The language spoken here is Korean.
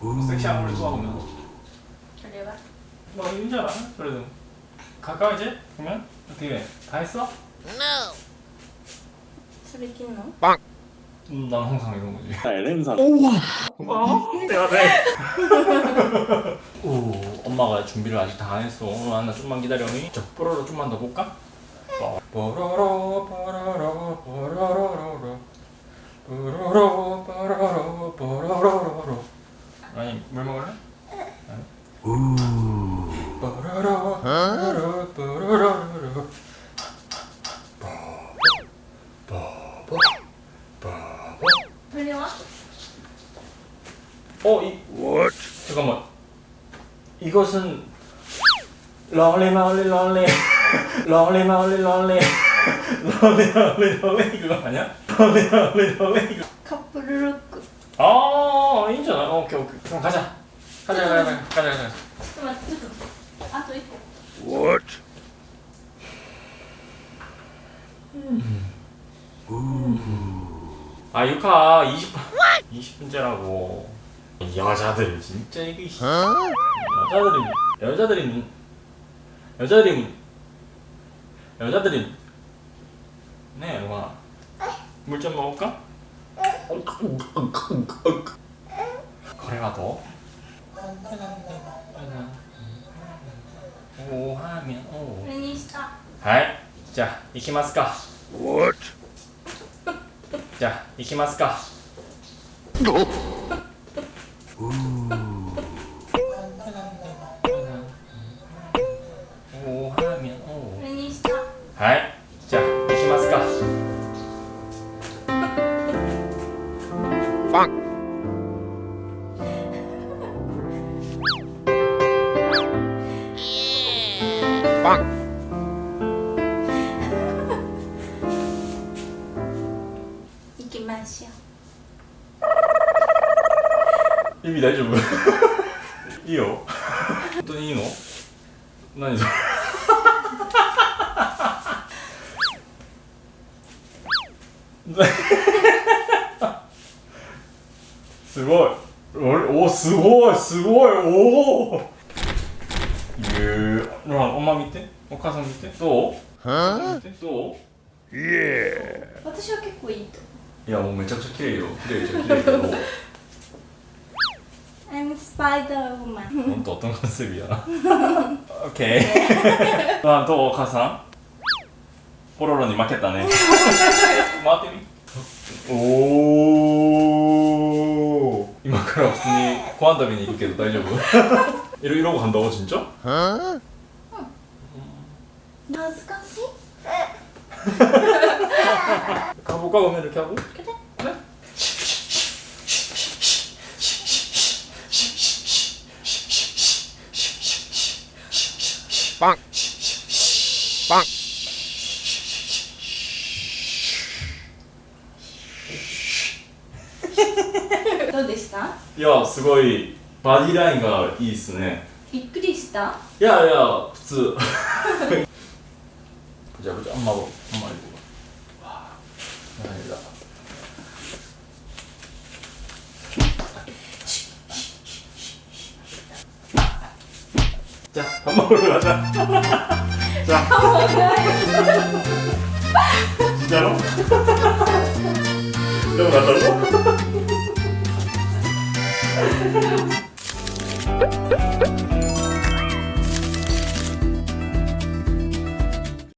섹시한 걸 좋아하고 있는 거. 그래봐. 너 뭐, 윤자라 그래도 가까이지? 보면 어떻게 해? 다 했어? No. 빵. 음, 난 항상 이런 거지. 나 LM사. 오와. 어? 내가 돼. 오, 엄마가 준비를 아직 다 안 했어. 하나 좀만 기다려니. 저 뽀로로 좀만 더 볼까? 뽀로로 뽀로로 뽀로로 뽀로로 뽀로로 먹을래? 우. 뽀로로 뽀로로 뽀로로 뽀뽀 뽀뽀 들려와? 어? 이 What? 잠깐만 이것은 롤리 마올리 롤리 롤리 마올리 롤리 롤리 롤리 롤리 그거 아니야? 롤리 롤리 롤리 커플 루크 아 인정 어, 오케이 오케이 그럼 가자 가자 가자 가자 가자 가자 잠깐만 아또 있고 What? 음. 아 유카 20분 20분째라고. 여자들 진짜 이게 여자들이 여자들이 여자들이 여자들이. 네 영화 물좀 먹을까? 거래가 더? おおはい。じゃあ行きますか。じゃあ行きますか。はい。じゃあ行きますか。意味大丈夫？いいよ。本当にいいの？何それ？すごい。おおすごい。すごい。おおゆうほおま見て。お母さん見て。どう？はぁどう？イエー私は結構いいといやもうめちゃくちゃ綺麗よ。綺麗じゃ綺麗けど。 스파이더우먼. 그건 또 어떤 컨셉이야? 오케이. 난 또, 가상? 뽀로로니 맞겠다네. 마띠리 오今 から普通にご飯食べに行くけど大丈夫 이러, 이러고 간다고 진짜? 어? 응 나스카시 가볼까? 그러면 이렇게 하고? 그래. バン。バン。どうでした？いやすごいバディラインがいいですね。びっくりした？いやいや普通。じゃあじゃあんまあんまりこ。わあなだ 밥 먹으러 가자. 자. 진짜로? 여기 간다고?